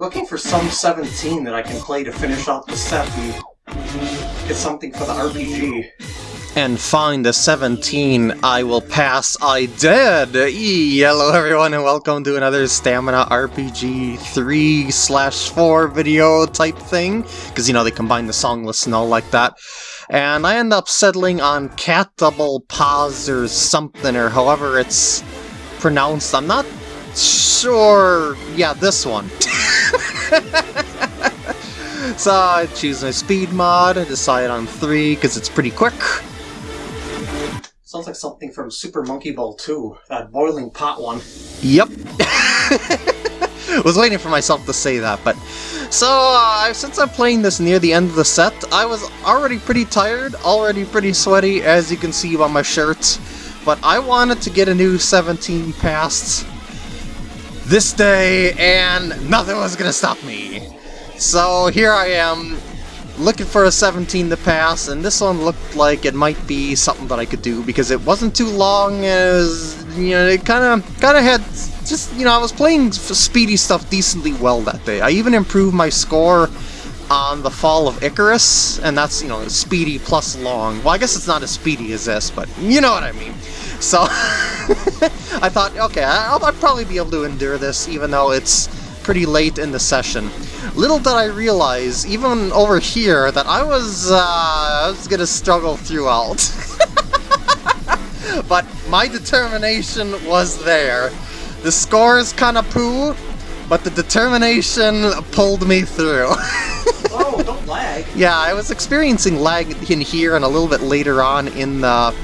looking for some 17 that I can play to finish out the set and get something for the RPG. And find the 17 I will pass I did! E hello everyone and welcome to another Stamina RPG 3 slash 4 video type thing. Because you know they combine the song list and all like that. And I end up settling on Cat Double Pause or something or however it's pronounced. I'm not sure... yeah, this one. so I choose my speed mod, I decide on 3 because it's pretty quick. Sounds like something from Super Monkey Ball 2, that boiling pot one. Yep. was waiting for myself to say that, but... So, uh, since I'm playing this near the end of the set, I was already pretty tired, already pretty sweaty, as you can see by my shirt. But I wanted to get a new 17 past this day, and nothing was gonna stop me. So here I am, looking for a 17 to pass, and this one looked like it might be something that I could do because it wasn't too long. As you know, it kind of kind of had just you know I was playing speedy stuff decently well that day. I even improved my score on the Fall of Icarus, and that's you know speedy plus long. Well, I guess it's not as speedy as this, but you know what I mean. So I thought, okay, I'll, I'll probably be able to endure this, even though it's pretty late in the session. Little did I realize, even over here, that I was, uh, I was gonna struggle throughout. but my determination was there. The scores kinda poo, but the determination pulled me through. oh, don't lag. Yeah, I was experiencing lag in here and a little bit later on in the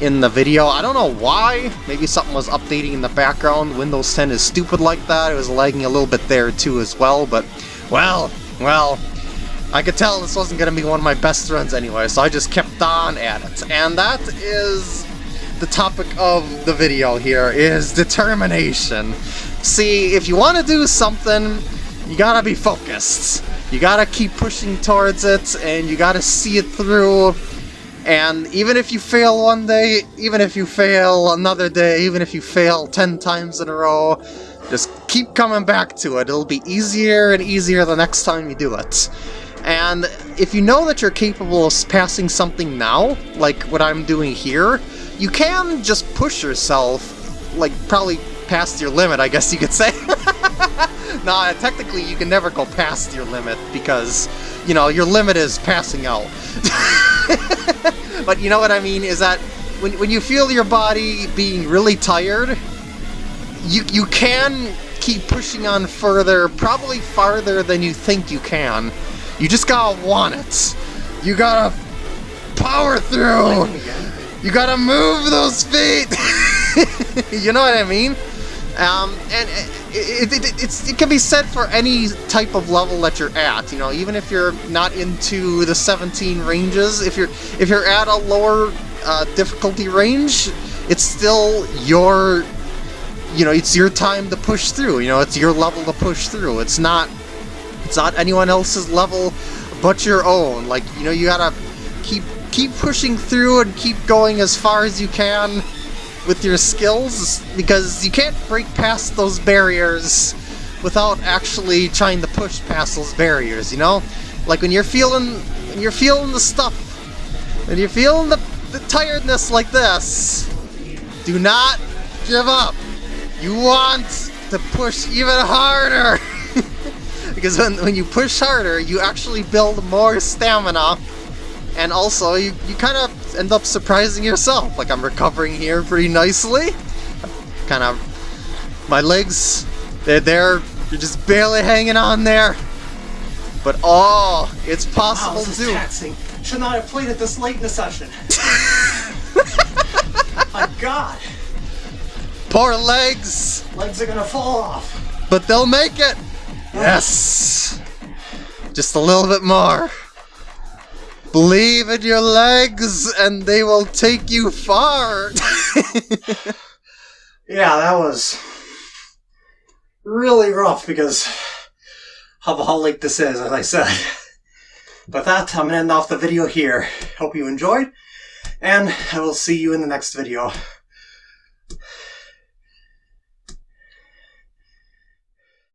in the video. I don't know why. Maybe something was updating in the background. Windows 10 is stupid like that. It was lagging a little bit there too as well, but well, well, I could tell this wasn't going to be one of my best runs anyway, so I just kept on at it. And that is the topic of the video here, is determination. See, if you want to do something, you gotta be focused. You gotta keep pushing towards it, and you gotta see it through, and even if you fail one day, even if you fail another day, even if you fail 10 times in a row, just keep coming back to it. It'll be easier and easier the next time you do it. And if you know that you're capable of passing something now, like what I'm doing here, you can just push yourself, like probably past your limit, I guess you could say. nah, technically you can never go past your limit because, you know, your limit is passing out. but you know what I mean? Is that when, when you feel your body being really tired, you, you can keep pushing on further, probably farther than you think you can. You just gotta want it. You gotta power through. You gotta move those feet. you know what I mean? Um, and it, it, it, it, can be said for any type of level that you're at. You know, even if you're not into the 17 ranges, if you're if you're at a lower uh, difficulty range, it's still your you know it's your time to push through. You know, it's your level to push through. It's not it's not anyone else's level but your own. Like you know, you gotta keep keep pushing through and keep going as far as you can with your skills because you can't break past those barriers without actually trying to push past those barriers, you know? Like when you're feeling when you're feeling the stuff, when you're feeling the, the tiredness like this, do not give up. You want to push even harder. because when, when you push harder, you actually build more stamina and also you, you kind of end up surprising yourself. Like I'm recovering here pretty nicely. Kind of, my legs, they're there, you're just barely hanging on there. But oh, it's possible wow, this to. Taxing. Should not have played it this late in the session. My God. Poor legs. Legs are gonna fall off. But they'll make it. Yes. Just a little bit more. Believe in your legs and they will take you far. yeah, that was really rough because how late this is, as I said. But that, I'm going to end off the video here. Hope you enjoyed, and I will see you in the next video.